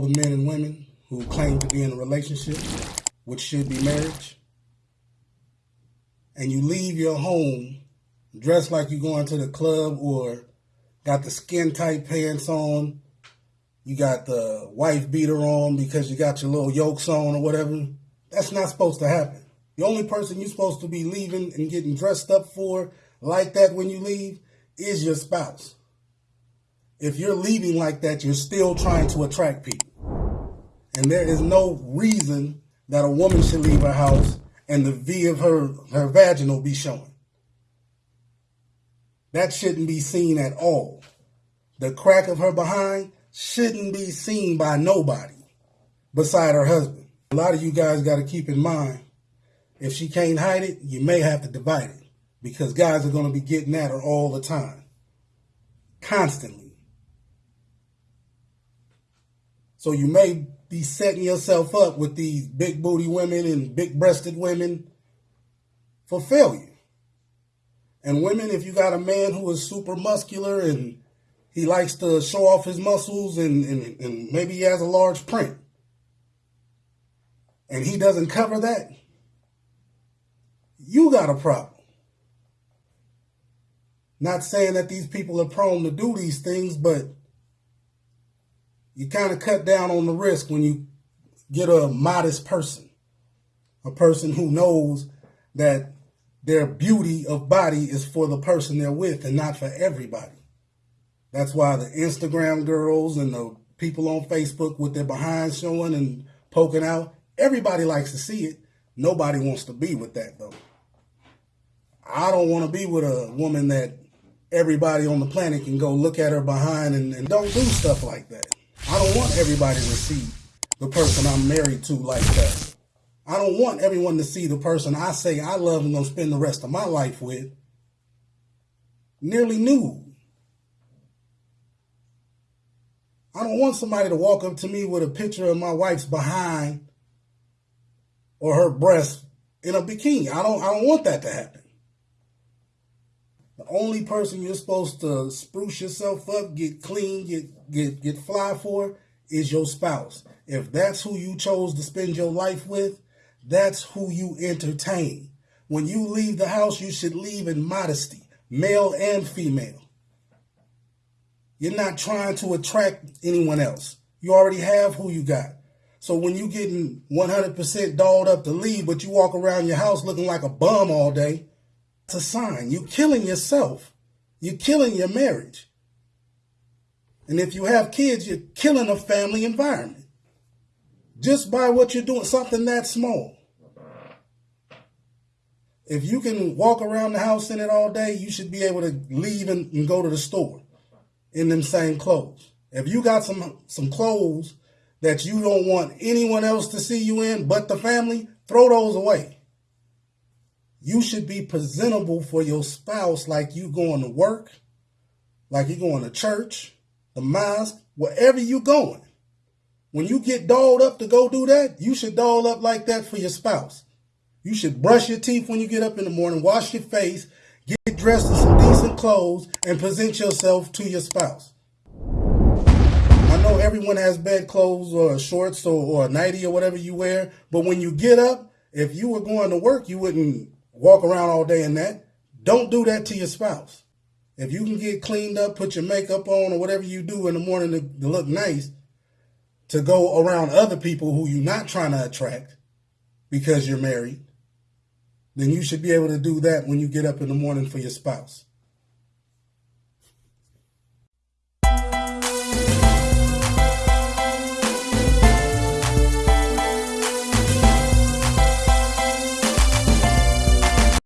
the men and women who claim to be in a relationship, which should be marriage, and you leave your home dressed like you're going to the club or got the skin tight pants on, you got the wife beater on because you got your little yokes on or whatever, that's not supposed to happen. The only person you're supposed to be leaving and getting dressed up for like that when you leave is your spouse. If you're leaving like that, you're still trying to attract people. And there is no reason that a woman should leave her house and the V of her, her vaginal be showing. That shouldn't be seen at all. The crack of her behind shouldn't be seen by nobody beside her husband. A lot of you guys got to keep in mind if she can't hide it, you may have to divide it because guys are going to be getting at her all the time, constantly. So you may be setting yourself up with these big booty women and big breasted women for failure. And women, if you got a man who is super muscular and he likes to show off his muscles and, and, and maybe he has a large print and he doesn't cover that, you got a problem. Not saying that these people are prone to do these things, but you kind of cut down on the risk when you get a modest person, a person who knows that their beauty of body is for the person they're with and not for everybody. That's why the Instagram girls and the people on Facebook with their behind showing and poking out, everybody likes to see it. Nobody wants to be with that though. I don't want to be with a woman that everybody on the planet can go look at her behind and, and don't do stuff like that. I don't want everybody to see the person I'm married to like that. I don't want everyone to see the person I say I love and gonna spend the rest of my life with nearly nude. I don't want somebody to walk up to me with a picture of my wife's behind or her breast in a bikini. I don't I don't want that to happen. The only person you're supposed to spruce yourself up, get clean, get get get fly for is your spouse. If that's who you chose to spend your life with, that's who you entertain. When you leave the house, you should leave in modesty, male and female. You're not trying to attract anyone else. You already have who you got. So when you getting 100% dolled up to leave, but you walk around your house looking like a bum all day, it's a sign. You're killing yourself. You're killing your marriage. And if you have kids, you're killing a family environment. Just by what you're doing, something that small. If you can walk around the house in it all day, you should be able to leave and, and go to the store in them same clothes. If you got some some clothes that you don't want anyone else to see you in but the family, throw those away. You should be presentable for your spouse like you going to work, like you going to church, the mosque, wherever you're going. When you get dolled up to go do that, you should doll up like that for your spouse. You should brush your teeth when you get up in the morning, wash your face, get dressed in some decent clothes, and present yourself to your spouse. I know everyone has bed clothes or shorts or, or a nightie or whatever you wear, but when you get up, if you were going to work, you wouldn't walk around all day in that. Don't do that to your spouse. If you can get cleaned up, put your makeup on or whatever you do in the morning to, to look nice, to go around other people who you're not trying to attract because you're married, then you should be able to do that when you get up in the morning for your spouse.